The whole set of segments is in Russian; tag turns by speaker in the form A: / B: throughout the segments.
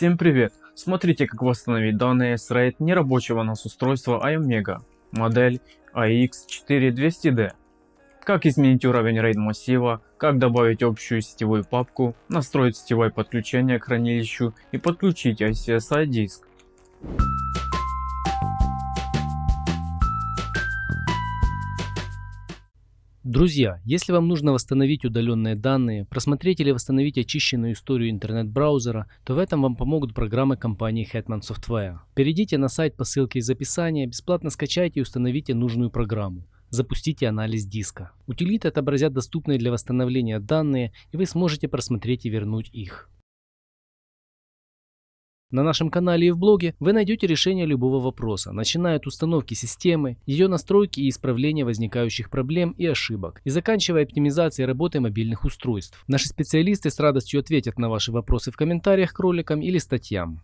A: Всем привет! Смотрите как восстановить данные с RAID нерабочего NAS устройства iOmega, модель AX4200D. Как изменить уровень RAID массива, как добавить общую сетевую папку, настроить сетевое подключение к хранилищу и подключить ICSI диск.
B: Друзья, если вам нужно восстановить удаленные данные, просмотреть или восстановить очищенную историю интернет-браузера, то в этом вам помогут программы компании Hetman Software. Перейдите на сайт по ссылке из описания, бесплатно скачайте и установите нужную программу. Запустите анализ диска. Утилиты отобразят доступные для восстановления данные, и вы сможете просмотреть и вернуть их. На нашем канале и в блоге вы найдете решение любого вопроса, начиная от установки системы, ее настройки и исправления возникающих проблем и ошибок, и заканчивая оптимизацией работы мобильных устройств. Наши специалисты с радостью ответят на ваши вопросы в комментариях к роликам или статьям.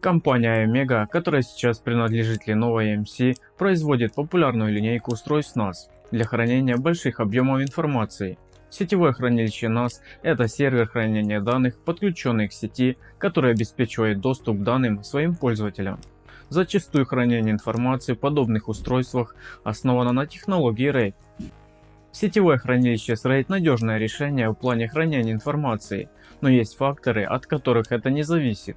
A: Компания iOmega, которая сейчас принадлежит Lenovo EMC, производит популярную линейку устройств NAS для хранения больших объемов информации Сетевое хранилище NAS – это сервер хранения данных, подключенный к сети, который обеспечивает доступ к данным своим пользователям. Зачастую хранение информации в подобных устройствах основано на технологии RAID. Сетевое хранилище с RAID – надежное решение в плане хранения информации, но есть факторы, от которых это не зависит.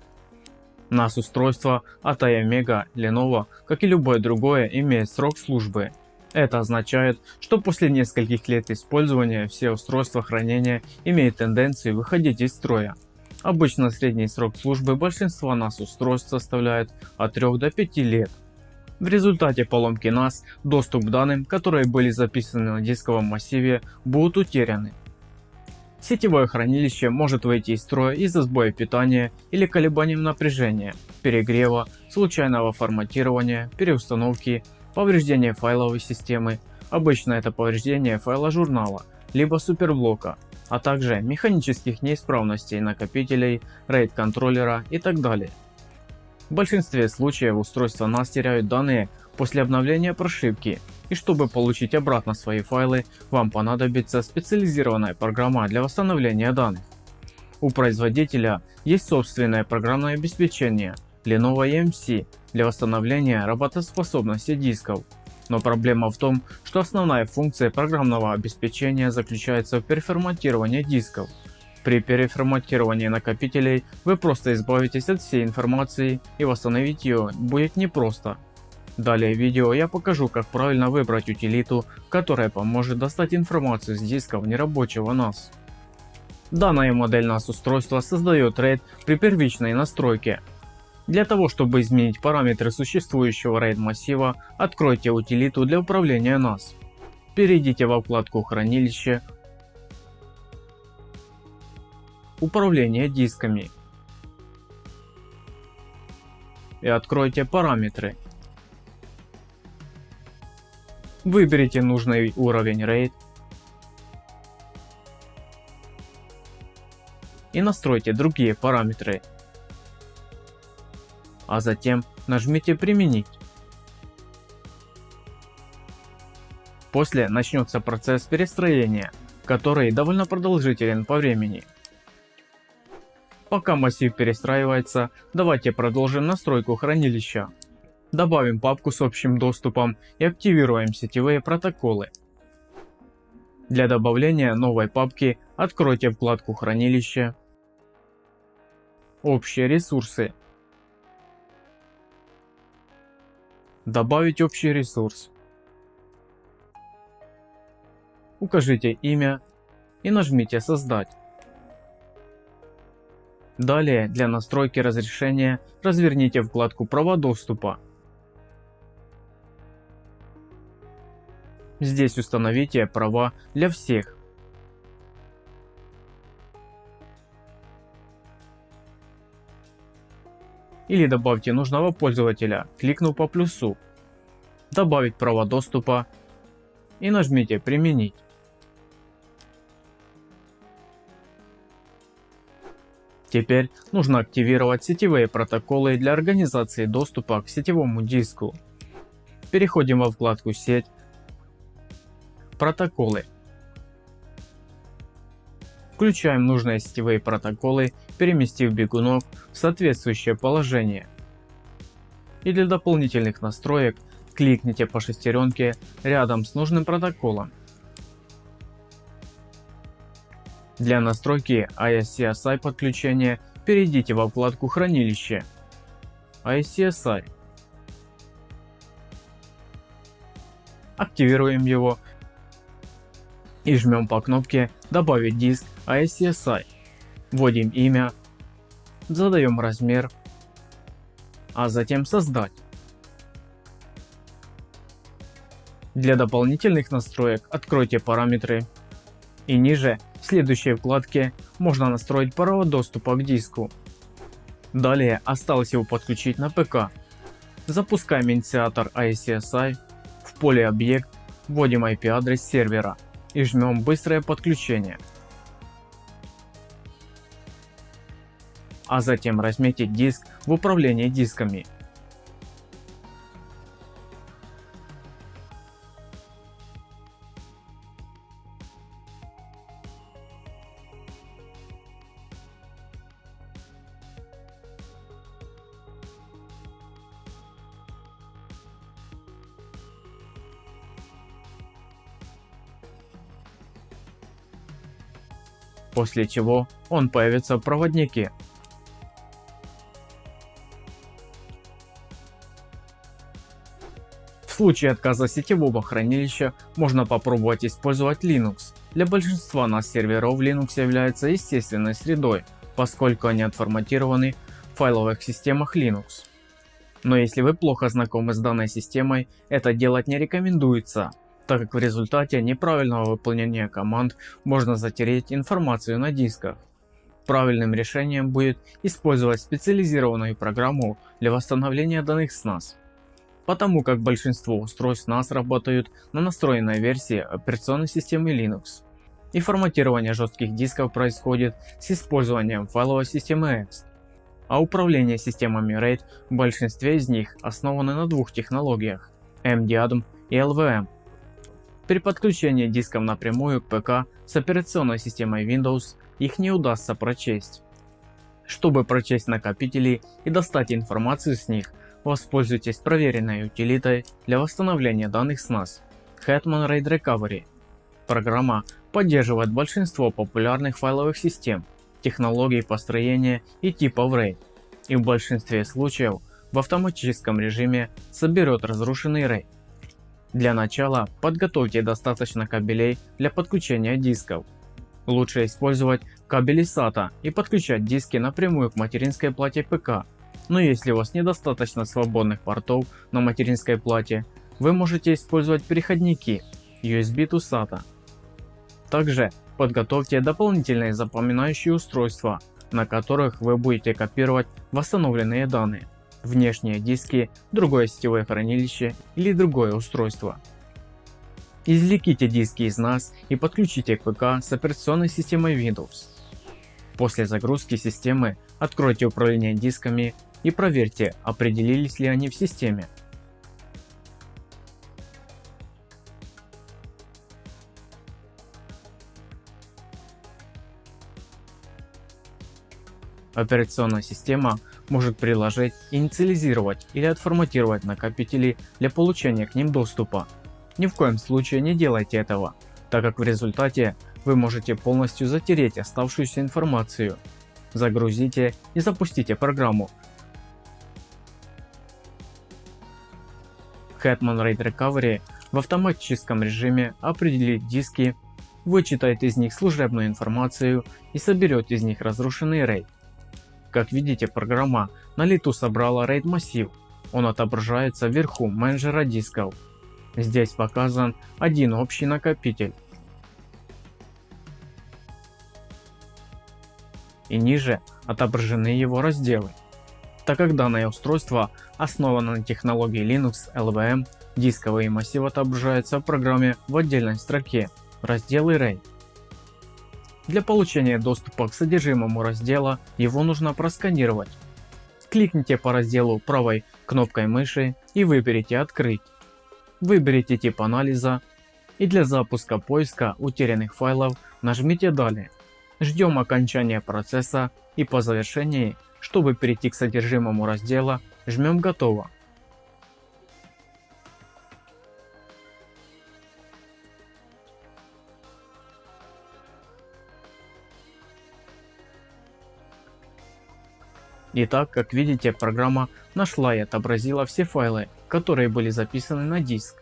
A: NAS устройство от iOmega, Lenovo, как и любое другое, имеет срок службы это означает, что после нескольких лет использования все устройства хранения имеют тенденцию выходить из строя. Обычно средний срок службы большинства NAS устройств составляет от 3 до 5 лет. В результате поломки NAS доступ к данным, которые были записаны на дисковом массиве, будут утеряны. Сетевое хранилище может выйти из строя из-за сбоя питания или колебанием напряжения, перегрева, случайного форматирования, переустановки Повреждение файловой системы. Обычно это повреждение файла журнала, либо суперблока, а также механических неисправностей накопителей, RAID контроллера и так далее. В большинстве случаев устройства NAS теряют данные после обновления прошивки, и чтобы получить обратно свои файлы, вам понадобится специализированная программа для восстановления данных. У производителя есть собственное программное обеспечение Lenovo EMC для восстановления работоспособности дисков. Но проблема в том, что основная функция программного обеспечения заключается в переформатировании дисков. При переформатировании накопителей вы просто избавитесь от всей информации и восстановить ее будет непросто. Далее в видео я покажу как правильно выбрать утилиту, которая поможет достать информацию с дисков нерабочего NAS. Данная модель NAS устройства создает RAID при первичной настройке, для того, чтобы изменить параметры существующего RAID массива, откройте утилиту для управления NAS. Перейдите во вкладку хранилище, управление дисками и откройте параметры. Выберите нужный уровень RAID и настройте другие параметры а затем нажмите применить. После начнется процесс перестроения, который довольно продолжителен по времени. Пока массив перестраивается, давайте продолжим настройку хранилища. Добавим папку с общим доступом и активируем сетевые протоколы. Для добавления новой папки откройте вкладку хранилище, общие ресурсы Добавить общий ресурс. Укажите имя и нажмите создать. Далее для настройки разрешения разверните вкладку права доступа. Здесь установите права для всех или добавьте нужного пользователя, кликнув по плюсу, добавить право доступа и нажмите применить. Теперь нужно активировать сетевые протоколы для организации доступа к сетевому диску. Переходим во вкладку сеть, протоколы. Включаем нужные сетевые протоколы, переместив бегунок в соответствующее положение. И для дополнительных настроек кликните по шестеренке рядом с нужным протоколом. Для настройки ISCSI подключения перейдите во вкладку хранилище ISCSI. Активируем его и жмем по кнопке добавить диск ISCSI. Вводим имя, задаем размер, а затем создать. Для дополнительных настроек откройте параметры и ниже в следующей вкладке можно настроить провод доступа к диску. Далее осталось его подключить на ПК. Запускаем инициатор ICSI, в поле объект вводим IP адрес сервера и жмем быстрое подключение. А затем разметить диск в управлении дисками после чего он появится в проводнике. Случае отказа сетевого хранилища можно попробовать использовать Linux. Для большинства нас серверов Linux является естественной средой, поскольку они отформатированы в файловых системах Linux. Но если вы плохо знакомы с данной системой, это делать не рекомендуется, так как в результате неправильного выполнения команд можно затереть информацию на дисках. Правильным решением будет использовать специализированную программу для восстановления данных с NAS. Потому как большинство устройств NAS работают на настроенной версии операционной системы Linux. И форматирование жестких дисков происходит с использованием файловой системы X. А управление системами RAID в большинстве из них основаны на двух технологиях MDADM и LVM. При подключении дисков напрямую к ПК с операционной системой Windows их не удастся прочесть. Чтобы прочесть накопители и достать информацию с них, воспользуйтесь проверенной утилитой для восстановления данных с NAS Hetman RAID Recovery. Программа поддерживает большинство популярных файловых систем, технологий построения и типов RAID и в большинстве случаев в автоматическом режиме соберет разрушенный RAID для начала подготовьте достаточно кабелей для подключения дисков. Лучше использовать кабели SATA и подключать диски напрямую к материнской плате ПК. Но если у вас недостаточно свободных портов на материнской плате, вы можете использовать переходники USB to SATA. Также подготовьте дополнительные запоминающие устройства, на которых вы будете копировать восстановленные данные внешние диски, другое сетевое хранилище или другое устройство. Извлеките диски из NAS и подключите к ПК с операционной системой Windows. После загрузки системы откройте управление дисками и проверьте, определились ли они в системе. Операционная система может приложить, инициализировать или отформатировать накопители для получения к ним доступа. Ни в коем случае не делайте этого, так как в результате вы можете полностью затереть оставшуюся информацию. Загрузите и запустите программу. Hetman RAID Recovery в автоматическом режиме определит диски, вычитает из них служебную информацию и соберет из них разрушенный RAID. Как видите, программа на лету собрала RAID массив. Он отображается вверху менеджера дисков. Здесь показан один общий накопитель. И ниже отображены его разделы. Так как данное устройство основано на технологии Linux LVM, дисковые массивы отображаются в программе в отдельной строке разделы RAID. Для получения доступа к содержимому раздела его нужно просканировать. Кликните по разделу правой кнопкой мыши и выберите «Открыть». Выберите тип анализа и для запуска поиска утерянных файлов нажмите «Далее». Ждем окончания процесса и по завершении, чтобы перейти к содержимому раздела, жмем готово. Итак, как видите, программа нашла и отобразила все файлы, которые были записаны на диск.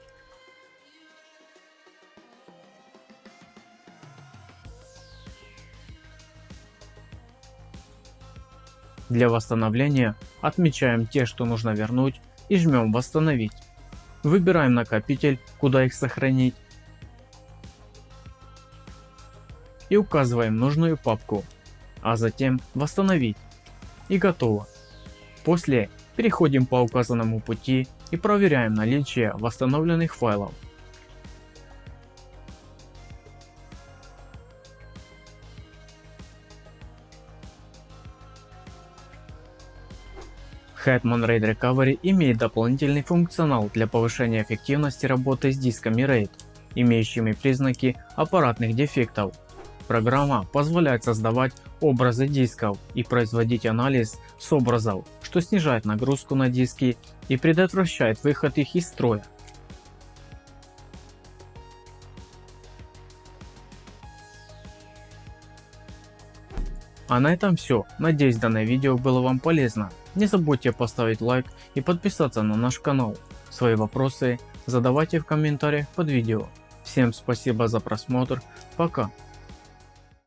A: Для восстановления отмечаем те, что нужно вернуть и жмем восстановить. Выбираем накопитель, куда их сохранить и указываем нужную папку, а затем восстановить и готово. После переходим по указанному пути и проверяем наличие восстановленных файлов. Hetman RAID Recovery имеет дополнительный функционал для повышения эффективности работы с дисками RAID, имеющими признаки аппаратных дефектов. Программа позволяет создавать образы дисков и производить анализ с образов, что снижает нагрузку на диски и предотвращает выход их из строя. А на этом все. Надеюсь данное видео было вам полезно. Не забудьте поставить лайк и подписаться на наш канал. Свои вопросы задавайте в комментариях под видео. Всем спасибо за просмотр. Пока.